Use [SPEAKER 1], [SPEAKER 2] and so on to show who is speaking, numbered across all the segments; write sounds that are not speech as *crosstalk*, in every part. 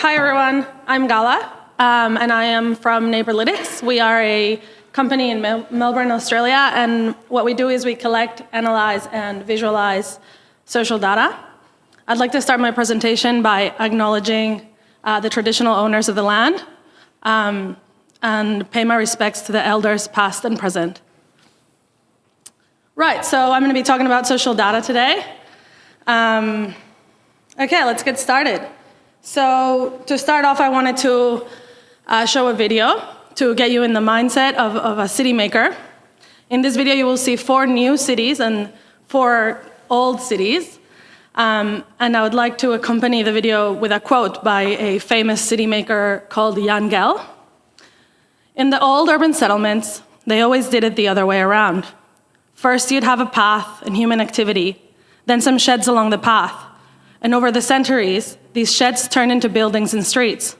[SPEAKER 1] Hi, everyone. I'm Gala, um, and I am from Neighborlytics. We are a company in Mel Melbourne, Australia, and what we do is we collect, analyze, and visualize social data. I'd like to start my presentation by acknowledging uh, the traditional owners of the land um, and pay my respects to the elders past and present. Right, so I'm going to be talking about social data today. Um, okay, let's get started. So to start off, I wanted to uh, show a video to get you in the mindset of, of a city maker. In this video, you will see four new cities and four old cities. Um, and I would like to accompany the video with a quote by a famous city maker called Jan Gehl. In the old urban settlements, they always did it the other way around. First, you'd have a path and human activity, then some sheds along the path. And over the centuries, these sheds turn into buildings and streets.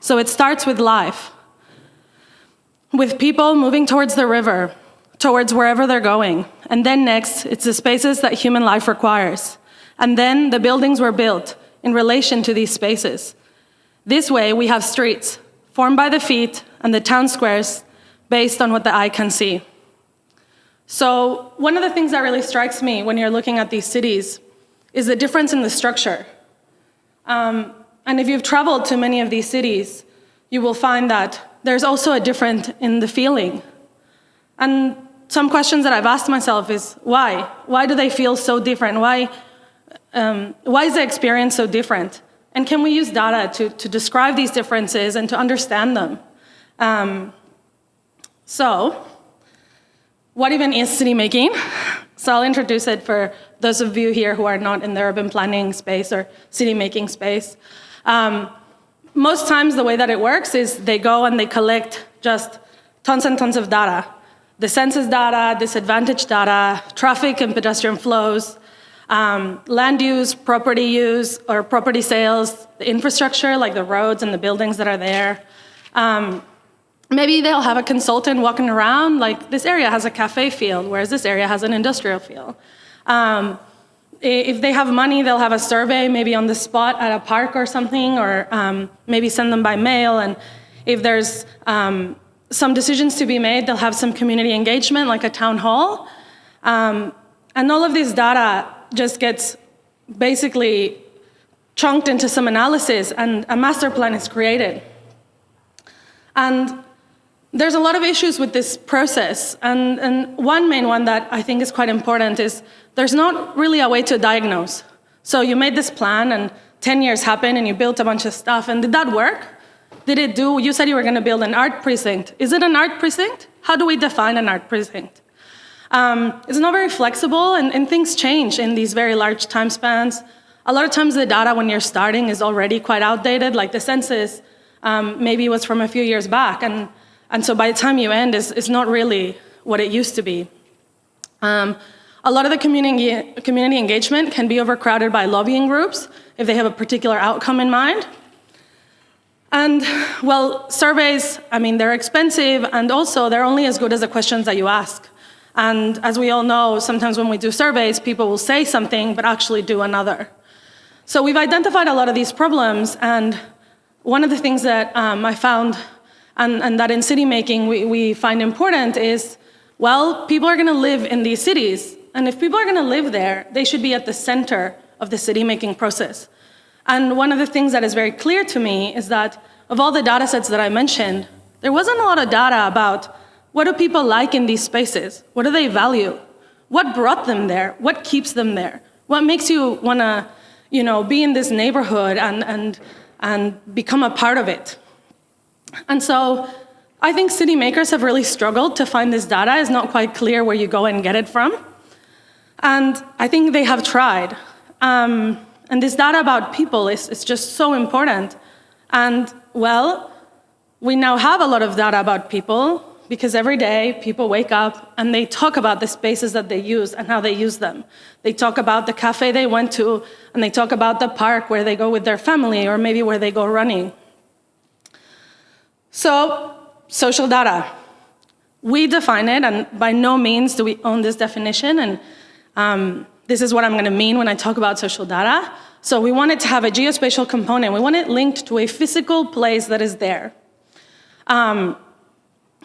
[SPEAKER 1] So it starts with life, with people moving towards the river, towards wherever they're going. And then next, it's the spaces that human life requires. And then the buildings were built in relation to these spaces. This way, we have streets formed by the feet and the town squares based on what the eye can see. So one of the things that really strikes me when you're looking at these cities is the difference in the structure. Um, and if you've traveled to many of these cities, you will find that there's also a difference in the feeling. And some questions that I've asked myself is why? Why do they feel so different? Why, um, why is the experience so different? And can we use data to, to describe these differences and to understand them? Um, so, what even is city making? *laughs* So I'll introduce it for those of you here who are not in the urban planning space or city making space. Um, most times the way that it works is they go and they collect just tons and tons of data. The census data, disadvantage data, traffic and pedestrian flows, um, land use, property use, or property sales, the infrastructure, like the roads and the buildings that are there, um, maybe they'll have a consultant walking around, like this area has a cafe field, whereas this area has an industrial field. Um, if they have money, they'll have a survey, maybe on the spot at a park or something, or um, maybe send them by mail. And if there's um, some decisions to be made, they'll have some community engagement, like a town hall. Um, and all of this data just gets basically chunked into some analysis, and a master plan is created. And there's a lot of issues with this process, and, and one main one that I think is quite important is there's not really a way to diagnose. So you made this plan, and 10 years happened, and you built a bunch of stuff, and did that work? Did it do, you said you were gonna build an art precinct. Is it an art precinct? How do we define an art precinct? Um, it's not very flexible, and, and things change in these very large time spans. A lot of times the data when you're starting is already quite outdated, like the census um, maybe was from a few years back, and and so by the time you end, it's, it's not really what it used to be. Um, a lot of the community, community engagement can be overcrowded by lobbying groups if they have a particular outcome in mind. And well, surveys, I mean, they're expensive and also they're only as good as the questions that you ask. And as we all know, sometimes when we do surveys, people will say something but actually do another. So we've identified a lot of these problems and one of the things that um, I found and, and that in city making we, we find important is, well, people are gonna live in these cities. And if people are gonna live there, they should be at the center of the city making process. And one of the things that is very clear to me is that of all the data sets that I mentioned, there wasn't a lot of data about what do people like in these spaces? What do they value? What brought them there? What keeps them there? What makes you wanna you know, be in this neighborhood and, and, and become a part of it? And so I think city makers have really struggled to find this data. It's not quite clear where you go and get it from. And I think they have tried. Um, and this data about people is, is just so important. And well, we now have a lot of data about people because every day people wake up and they talk about the spaces that they use and how they use them. They talk about the cafe they went to and they talk about the park where they go with their family or maybe where they go running. So, social data. We define it, and by no means do we own this definition, and um, this is what I'm gonna mean when I talk about social data. So we want it to have a geospatial component. We want it linked to a physical place that is there. Um,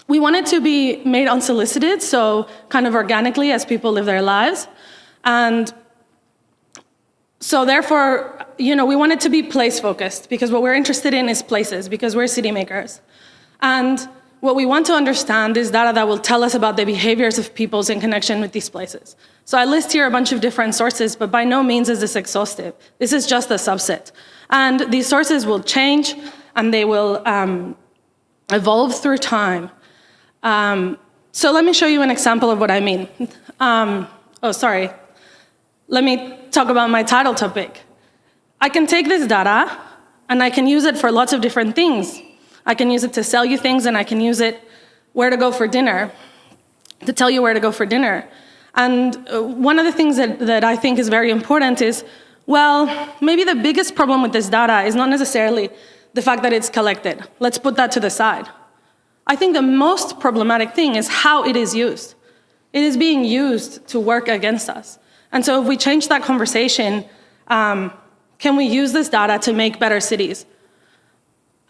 [SPEAKER 1] we want it to be made unsolicited, so kind of organically as people live their lives. And so therefore, you know, we want it to be place focused because what we're interested in is places because we're city makers. And what we want to understand is data that will tell us about the behaviors of peoples in connection with these places. So I list here a bunch of different sources, but by no means is this exhaustive. This is just a subset. And these sources will change and they will um, evolve through time. Um, so let me show you an example of what I mean. Um, oh, sorry. Let me talk about my title topic. I can take this data and I can use it for lots of different things. I can use it to sell you things and I can use it where to go for dinner, to tell you where to go for dinner. And uh, one of the things that, that I think is very important is, well, maybe the biggest problem with this data is not necessarily the fact that it's collected. Let's put that to the side. I think the most problematic thing is how it is used. It is being used to work against us. And so if we change that conversation, um, can we use this data to make better cities?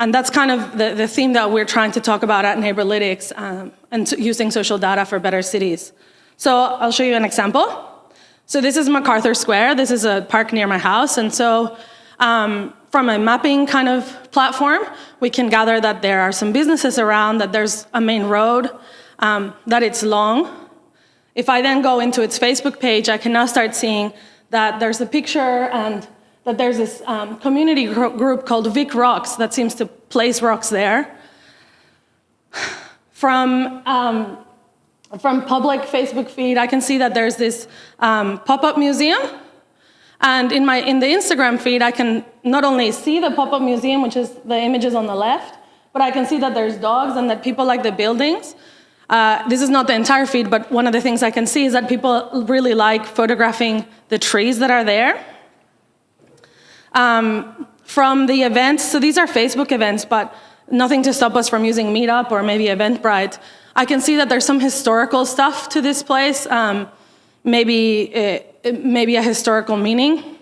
[SPEAKER 1] And that's kind of the, the theme that we're trying to talk about at Neighborlytics um, and using social data for better cities. So I'll show you an example. So this is MacArthur Square. This is a park near my house. And so um, from a mapping kind of platform, we can gather that there are some businesses around, that there's a main road, um, that it's long. If I then go into its Facebook page, I can now start seeing that there's a picture and that there's this um, community group called Vic Rocks that seems to place rocks there. From, um, from public Facebook feed, I can see that there's this um, pop-up museum. And in, my, in the Instagram feed, I can not only see the pop-up museum, which is the images on the left, but I can see that there's dogs and that people like the buildings. Uh, this is not the entire feed, but one of the things I can see is that people really like photographing the trees that are there. Um, from the events, so these are Facebook events, but nothing to stop us from using Meetup or maybe Eventbrite. I can see that there's some historical stuff to this place, um, maybe, uh, maybe a historical meaning.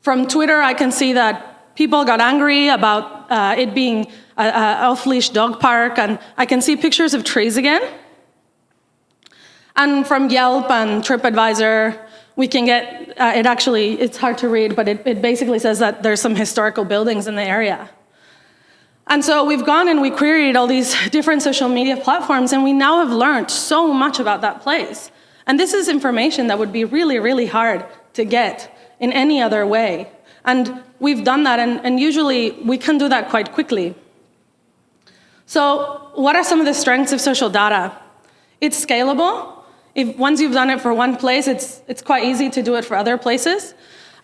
[SPEAKER 1] From Twitter, I can see that people got angry about uh, it being an off-leash dog park, and I can see pictures of trees again. And from Yelp and TripAdvisor, we can get, uh, it actually, it's hard to read, but it, it basically says that there's some historical buildings in the area. And so we've gone and we queried all these *laughs* different social media platforms, and we now have learned so much about that place. And this is information that would be really, really hard to get in any other way. And we've done that, and, and usually we can do that quite quickly. So what are some of the strengths of social data? It's scalable, if, once you've done it for one place, it's, it's quite easy to do it for other places.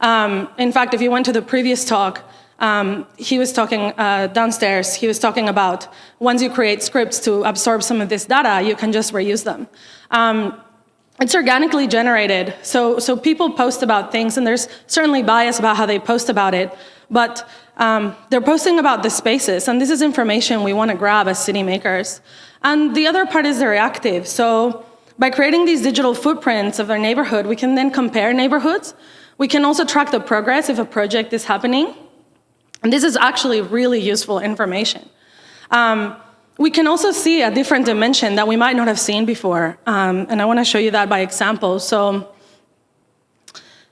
[SPEAKER 1] Um, in fact, if you went to the previous talk, um, he was talking uh, downstairs, he was talking about once you create scripts to absorb some of this data, you can just reuse them. Um, it's organically generated, so, so people post about things, and there's certainly bias about how they post about it, but um, they're posting about the spaces, and this is information we want to grab as city makers. And the other part is they're reactive. So by creating these digital footprints of our neighborhood, we can then compare neighborhoods. We can also track the progress if a project is happening. And this is actually really useful information. Um, we can also see a different dimension that we might not have seen before. Um, and I want to show you that by example. So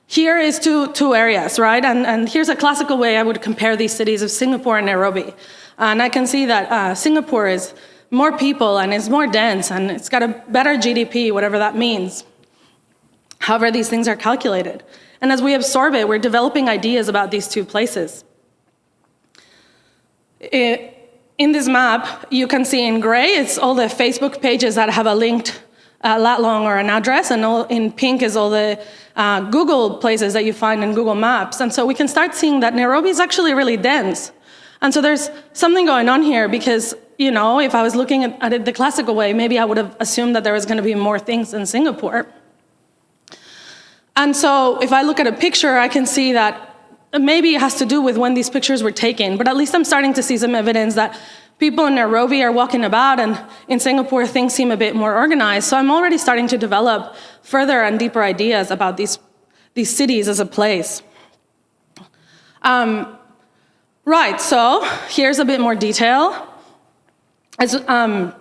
[SPEAKER 1] here is two, two areas, right? And, and here's a classical way I would compare these cities of Singapore and Nairobi. And I can see that uh, Singapore is more people and it's more dense and it's got a better GDP, whatever that means. However, these things are calculated. And as we absorb it, we're developing ideas about these two places. It, in this map, you can see in gray, it's all the Facebook pages that have a linked uh, lat long or an address, and all, in pink is all the uh, Google places that you find in Google Maps. And so we can start seeing that Nairobi is actually really dense. And so there's something going on here because you know, if I was looking at, it the classical way, maybe I would have assumed that there was going to be more things in Singapore. And so if I look at a picture, I can see that maybe it has to do with when these pictures were taken, but at least I'm starting to see some evidence that people in Nairobi are walking about and in Singapore things seem a bit more organized. So I'm already starting to develop further and deeper ideas about these, these cities as a place. Um, right, so here's a bit more detail. As, um,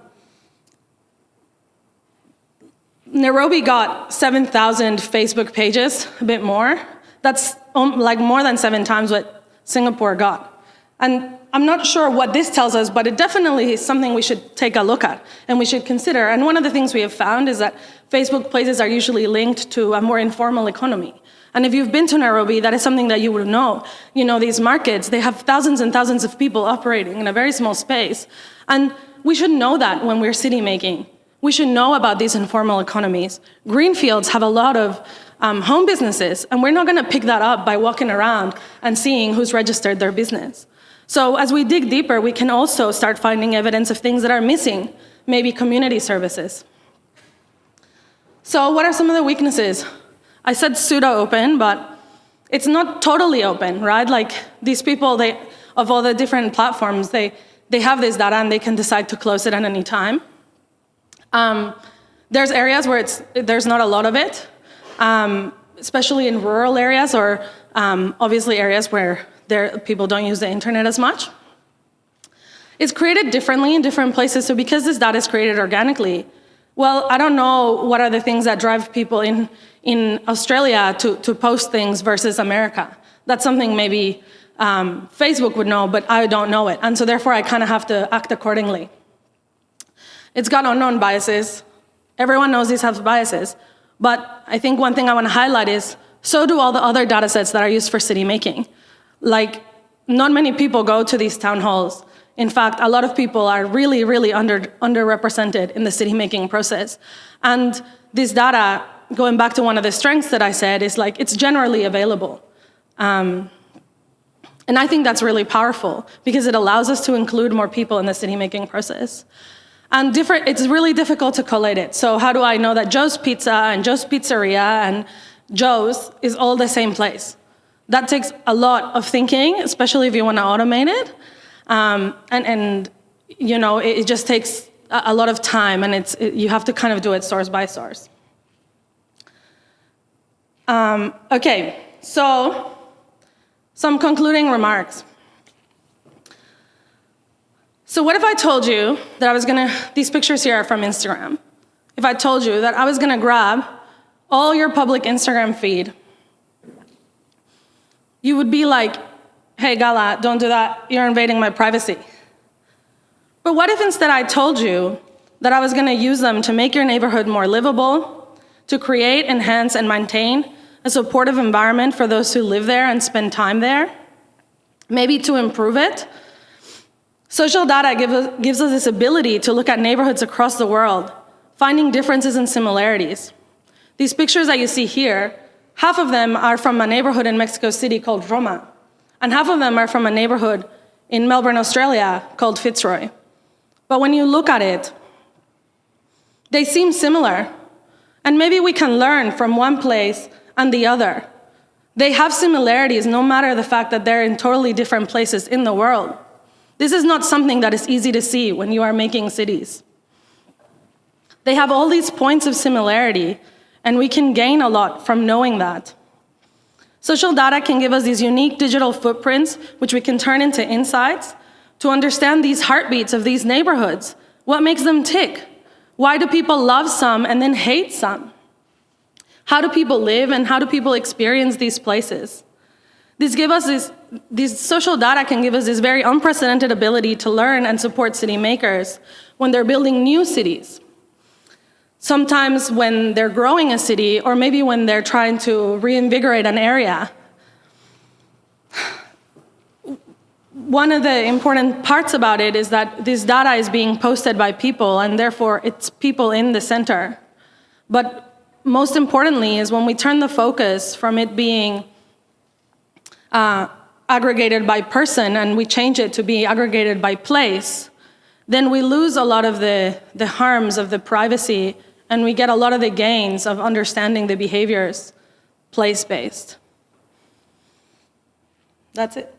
[SPEAKER 1] Nairobi got 7,000 Facebook pages, a bit more. That's um, like more than seven times what Singapore got. And I'm not sure what this tells us, but it definitely is something we should take a look at and we should consider. And one of the things we have found is that Facebook places are usually linked to a more informal economy. And if you've been to Nairobi, that is something that you would know. You know, these markets, they have thousands and thousands of people operating in a very small space. And we should know that when we're city making. We should know about these informal economies. Greenfields have a lot of um, home businesses, and we're not gonna pick that up by walking around and seeing who's registered their business. So as we dig deeper, we can also start finding evidence of things that are missing, maybe community services. So what are some of the weaknesses? I said pseudo-open, but it's not totally open, right? Like these people, they, of all the different platforms, they, they have this data and they can decide to close it at any time. Um, there's areas where it's, there's not a lot of it, um, especially in rural areas or um, obviously areas where there, people don't use the internet as much. It's created differently in different places, so because this data is created organically, well, I don't know what are the things that drive people in, in Australia to, to post things versus America. That's something maybe um, Facebook would know, but I don't know it. And so therefore, I kind of have to act accordingly. It's got unknown biases. Everyone knows these have biases. But I think one thing I want to highlight is, so do all the other data sets that are used for city making. Like, not many people go to these town halls. In fact, a lot of people are really, really under, underrepresented in the city-making process. And this data, going back to one of the strengths that I said, is like, it's generally available. Um, and I think that's really powerful because it allows us to include more people in the city-making process. And different, it's really difficult to collate it. So how do I know that Joe's Pizza and Joe's Pizzeria and Joe's is all the same place? That takes a lot of thinking, especially if you want to automate it. Um, and, and, you know, it, it, just takes a, a lot of time and it's, it, you have to kind of do it source by source. Um, okay, so some concluding remarks. So what if I told you that I was gonna, these pictures here are from Instagram. If I told you that I was gonna grab all your public Instagram feed you would be like, hey, Gala, don't do that. You're invading my privacy. But what if instead I told you that I was to use them to make your neighborhood more livable, to create, enhance, and maintain a supportive environment for those who live there and spend time there? Maybe to improve it? Social data give us, gives us this ability to look at neighborhoods across the world, finding differences and similarities. These pictures that you see here Half of them are from a neighborhood in Mexico City called Roma, and half of them are from a neighborhood in Melbourne, Australia called Fitzroy. But when you look at it, they seem similar, and maybe we can learn from one place and the other. They have similarities no matter the fact that they're in totally different places in the world. This is not something that is easy to see when you are making cities. They have all these points of similarity, and we can gain a lot from knowing that. Social data can give us these unique digital footprints, which we can turn into insights, to understand these heartbeats of these neighborhoods. What makes them tick? Why do people love some and then hate some? How do people live and how do people experience these places? These give us this, these social data can give us this very unprecedented ability to learn and support city makers when they're building new cities. Sometimes when they're growing a city, or maybe when they're trying to reinvigorate an area. One of the important parts about it is that this data is being posted by people, and therefore it's people in the center. But most importantly is when we turn the focus from it being uh, aggregated by person and we change it to be aggregated by place, then we lose a lot of the, the harms of the privacy and we get a lot of the gains of understanding the behaviors place-based. That's it.